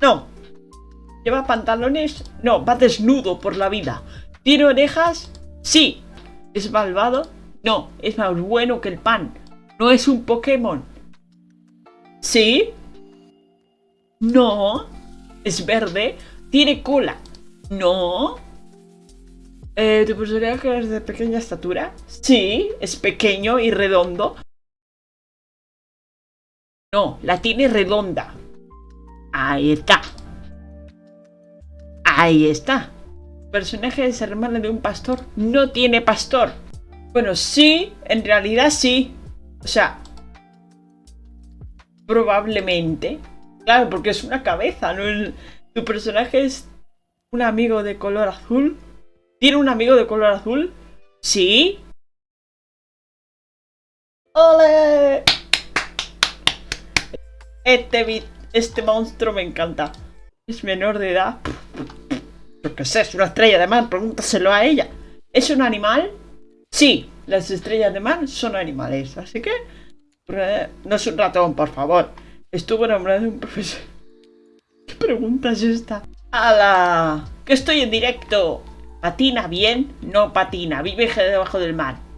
No. ¿Lleva pantalones? No, va desnudo por la vida. ¿Tiene orejas? Sí. ¿Es malvado? No, es más bueno que el pan. No es un Pokémon. ¿Sí? No. ¿Es verde? ¿Tiene cola? No. Eh, ¿Tu personaje es de pequeña estatura? Sí, es pequeño y redondo. No, la tiene redonda. Ahí está. Ahí está. personaje es hermano de un pastor. No tiene pastor. Bueno, sí, en realidad sí. O sea, probablemente. Claro, porque es una cabeza, ¿no? tu personaje es un amigo de color azul. ¿Tiene un amigo de color azul? ¿Sí? ¡Ole! Este, este monstruo me encanta. Es menor de edad. Yo qué sé, es una estrella de mar, pregúntaselo a ella. ¿Es un animal? Sí, las estrellas de mar son animales, así que... No es un ratón, por favor. Estuvo enamorado de un profesor. ¿Qué pregunta es esta? ¡Hala! ¡Que estoy en directo! ¿Patina bien? No patina, vive debajo del mar.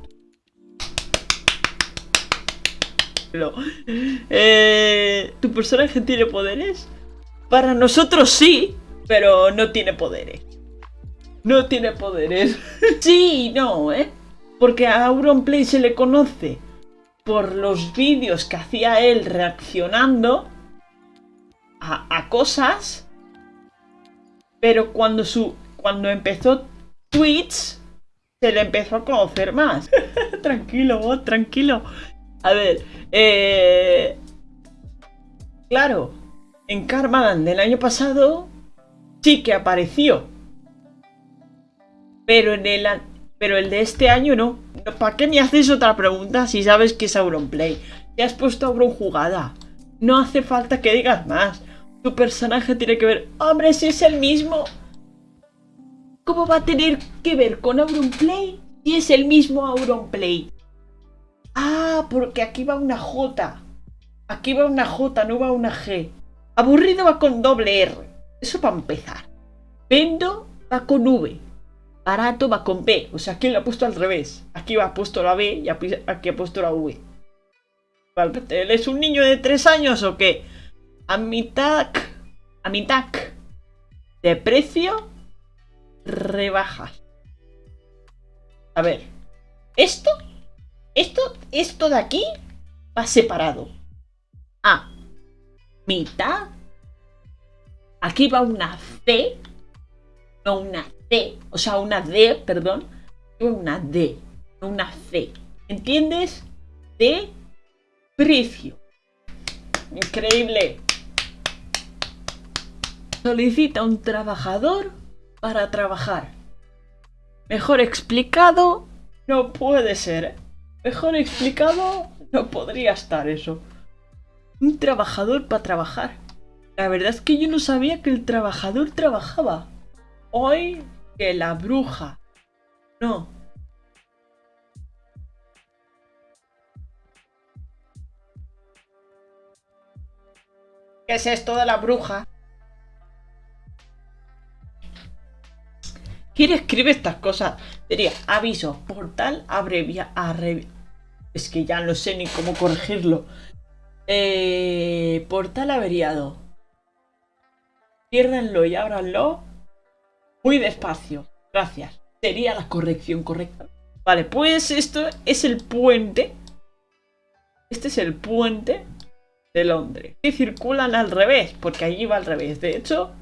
Eh, ¿Tu personaje tiene poderes? Para nosotros sí, pero no tiene poderes. No tiene poderes. sí no, ¿eh? Porque a Auronplay se le conoce por los vídeos que hacía él reaccionando a, a cosas. Pero cuando su cuando empezó Twitch, se le empezó a conocer más. tranquilo, vos, tranquilo. A ver, eh... Claro, en Karmadan del año pasado sí que apareció. Pero en el, pero el de este año no. ¿Para qué me haces otra pregunta si sabes que es Auronplay? Te has puesto Auron jugada. No hace falta que digas más. Tu personaje tiene que ver... ¡Hombre, si es el mismo! ¿Cómo va a tener que ver con Auronplay si es el mismo Auronplay? Ah, porque aquí va una J. Aquí va una J, no va una G. Aburrido va con doble R. Eso para empezar. Vendo va con V. Barato va con B. O sea, aquí lo ha puesto al revés. Aquí va puesto la B y aquí ha puesto la V. ¿Él es un niño de 3 años o qué? A mitad... A mitad de precio rebajas. A ver. Esto, esto, esto de aquí va separado. A. Mitad. Aquí va una C. No una C. O sea, una D, perdón. Una D. No una C. ¿Entiendes? De precio. Increíble. Solicita un trabajador para trabajar. Mejor explicado, no puede ser. Mejor explicado, no podría estar eso. Un trabajador para trabajar. La verdad es que yo no sabía que el trabajador trabajaba. Hoy que la bruja. No. ¿Qué es esto de la bruja? ¿Quién escribe estas cosas? Sería aviso, portal abrevia, Es que ya no sé ni cómo corregirlo. Eh, portal averiado. Piérdenlo y ábranlo. Muy despacio. Gracias. Sería la corrección correcta. Vale, pues esto es el puente. Este es el puente de Londres. Y circulan al revés, porque allí va al revés. De hecho,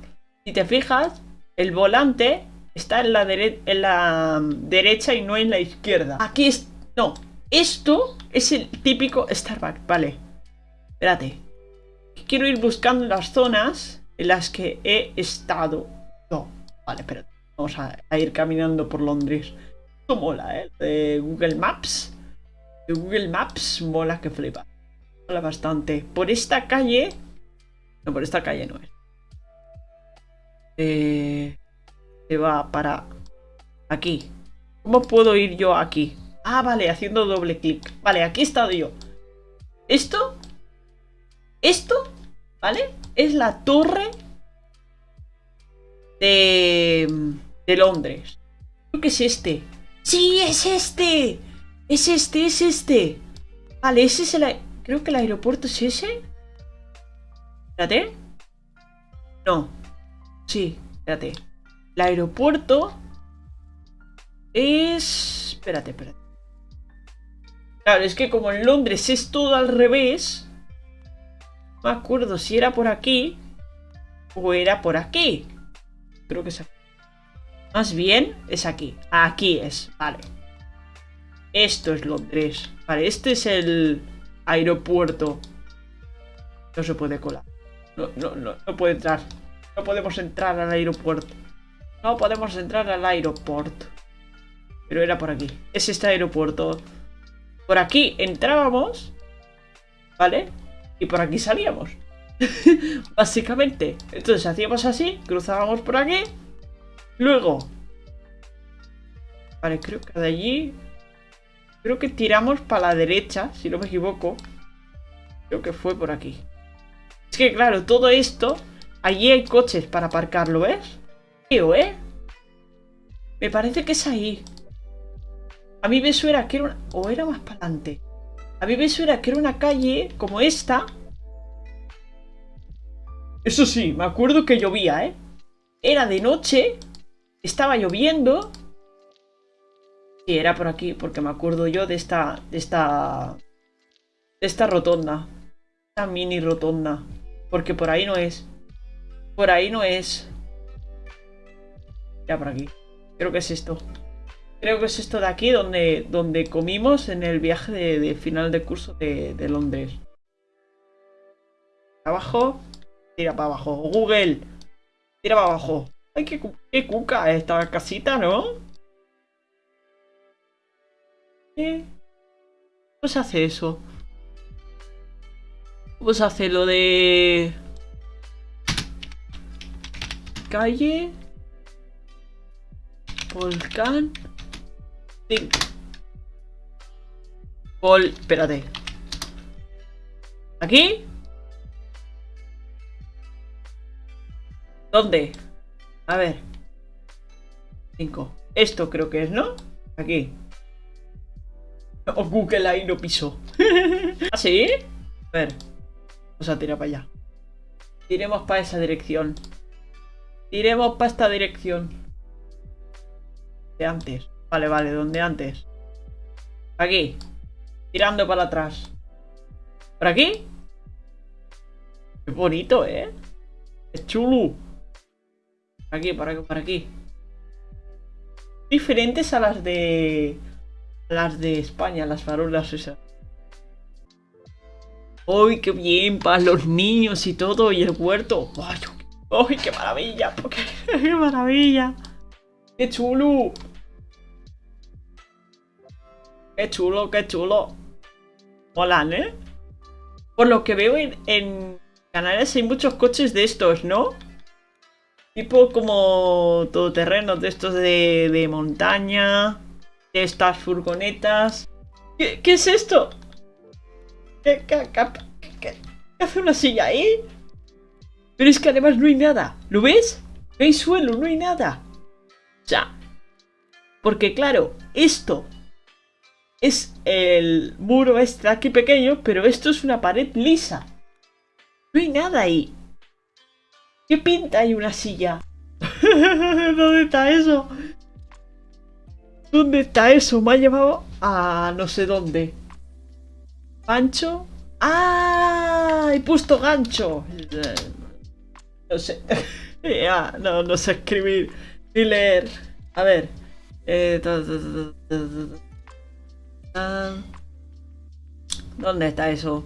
si te fijas, el volante está en la, en la derecha y no en la izquierda. Aquí es... No, esto es el típico Starbucks, vale. Espérate. Quiero ir buscando las zonas en las que he estado. No, vale, pero vamos a, ir caminando por Londres. Esto mola, ¿eh? De Google Maps. De Google Maps mola que flipa. Mola bastante. Por esta calle... No, por esta calle no es. Eh va para aquí. ¿Cómo puedo ir yo aquí? Ah, vale, haciendo doble clic. Vale, aquí he estado yo. Esto, esto, ¿vale? Es la torre de, de Londres. Creo que es este. ¡Sí, es este! Es este, es este. Vale, ese es el... Creo que el aeropuerto es ese. Espérate. No. Sí, espérate. El aeropuerto es... Espérate, espérate. Claro, es que como en Londres es todo al revés... No me acuerdo si era por aquí o era por aquí. Creo que es aquí. Más bien es aquí. Aquí es, vale. Esto es Londres. Vale, este es el aeropuerto. No se puede colar. No, no, no, no puede entrar. No podemos entrar al aeropuerto. No podemos entrar al aeropuerto. Pero era por aquí. Es este aeropuerto. Por aquí entrábamos. ¿Vale? Y por aquí salíamos. Básicamente. Entonces hacíamos así. Cruzábamos por aquí. Luego. Vale, creo que de allí... Creo que tiramos para la derecha, si no me equivoco. Creo que fue por aquí. Es que claro, todo esto... Allí hay coches para aparcarlo, ¿ves? ¿Eh? Me parece que es ahí. A mí me suena que era una... O era más para adelante. A mí me suena que era una calle como esta. Eso sí, me acuerdo que llovía, ¿eh? Era de noche. Estaba lloviendo. Sí, era por aquí, porque me acuerdo yo de esta... De esta... De esta rotonda. Esta mini rotonda. Porque por ahí no es. Por ahí no es. Ya por aquí. Creo que es esto. Creo que es esto de aquí donde, donde comimos en el viaje de, final de curso de, Londres. Abajo. Tira para abajo. Google. Tira para abajo. Ay, qué, qué cuca esta casita, ¿no? ¿Cómo se hace eso? ¿Cómo se hace lo de... Calle... Volcán... Vol... Espérate. ¿Aquí? ¿Dónde? A ver. 5. Esto creo que es, ¿no? Aquí. O Google ahí no piso. ¿Ah, sí? A ver. Vamos a tirar para allá. Tiremos para esa dirección. Tiremos para esta dirección. De antes. Vale, vale, ¿dónde antes? Aquí. Tirando para atrás. ¿Por aquí? Qué bonito, ¿eh? Es chulo. Aquí, por aquí, por aquí. Diferentes a las de... las de España, las farolas esas. ¡Uy, qué bien! Para los niños y todo, y el huerto. ¡Uy, qué maravilla! ¡Qué maravilla! ¡Qué chulo! ¡Qué chulo, qué chulo! Molan, ¿eh? Por lo que veo en, en Canarias hay muchos coches de estos, ¿no? Tipo como todoterrenos de estos de, montaña. De estas furgonetas. ¿Qué, es esto? ¿Qué, hace una silla ahí? Pero es que además no hay nada. ¿Lo ves? No hay suelo, no hay nada. O sea, porque claro, esto es el muro este aquí pequeño, pero esto es una pared lisa. No hay nada ahí. ¿Qué pinta hay una silla? ¿Dónde está eso? ¿Dónde está eso? Me ha llevado a no sé dónde. ¿Gancho? ¡Ah! He puesto gancho. No sé. Ah, no, no sé escribir ni leer. A ver. Eh, ¿Dónde está eso?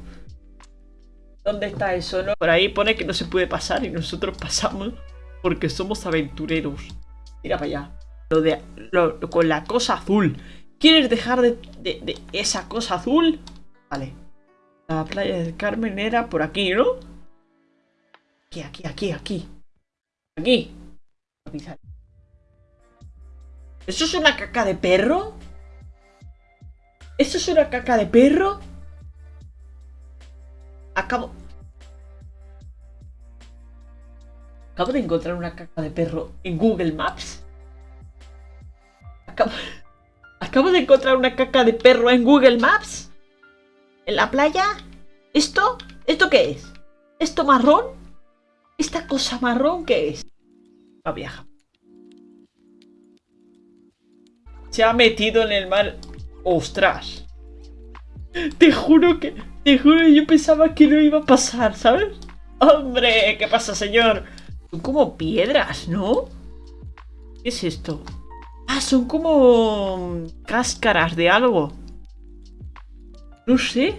¿Dónde está eso? No? Por ahí pone que no se puede pasar y nosotros pasamos porque somos aventureros. Mira para allá. Lo de, con la cosa azul. ¿Quieres dejar de, de, esa cosa azul? Vale. La playa del Carmen era por aquí, ¿no? Aquí, aquí, aquí, aquí. Aquí. ¿Eso es una caca de perro? ¿Eso es una caca de perro? Acabo... Acabo de encontrar una caca de perro en Google Maps. Acabo, acabo de encontrar una caca de perro en Google Maps. ¿En la playa? ¿Esto? ¿Esto qué es? ¿Esto marrón? ¿Esta cosa marrón qué es? La vieja. Se ha metido en el mar. ¡Ostras! Te juro que... Te juro que yo pensaba que no iba a pasar, ¿sabes? ¡Hombre! ¿Qué pasa, señor? Son como piedras, ¿no? ¿Qué es esto? Ah, son como... Cáscaras de algo. No sé.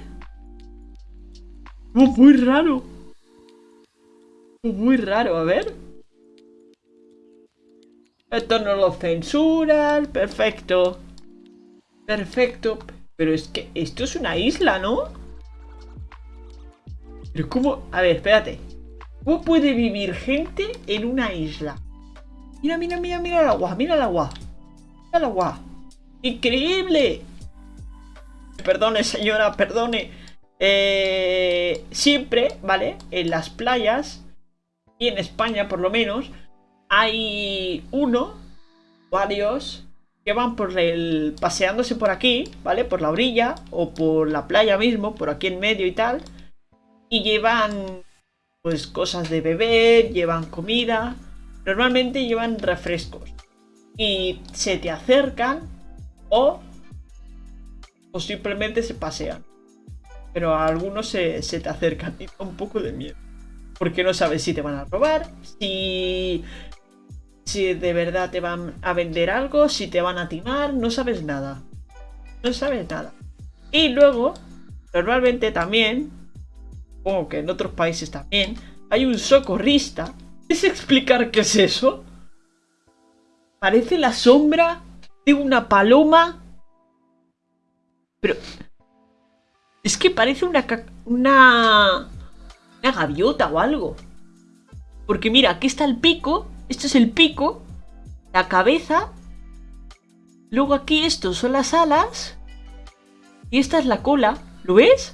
Oh, muy raro. Oh, muy raro, a ver. Esto no lo censuran. Perfecto. Perfecto. Pero es que esto es una isla, ¿no? Pero cómo... A ver, espérate. ¿Cómo puede vivir gente en una isla? Mira, mira, mira, mira el agua, mira el agua. Mira el agua. ¡Increíble! Perdone, señora, perdone. Eh, siempre, ¿vale? En las playas, y en España por lo menos, hay uno, varios, que van por el. paseándose por aquí, ¿vale? Por la orilla, o por la playa mismo, por aquí en medio y tal. Y llevan, pues, cosas de beber, llevan comida. Normalmente llevan refrescos. Y se te acercan o, o simplemente se pasean pero a algunos se, te acercan y da un poco de miedo. Porque no sabes si te van a robar, si, si de verdad te van a vender algo, si te van a timar, no sabes nada. No sabes nada. Y luego, normalmente también, supongo que en otros países también, hay un socorrista. ¿Es explicar qué es eso? Parece la sombra de una paloma. Pero es que parece una, una, una gaviota o algo. Porque mira, aquí está el pico. Esto es el pico. La cabeza. Luego aquí estos son las alas. Y esta es la cola. ¿Lo ves?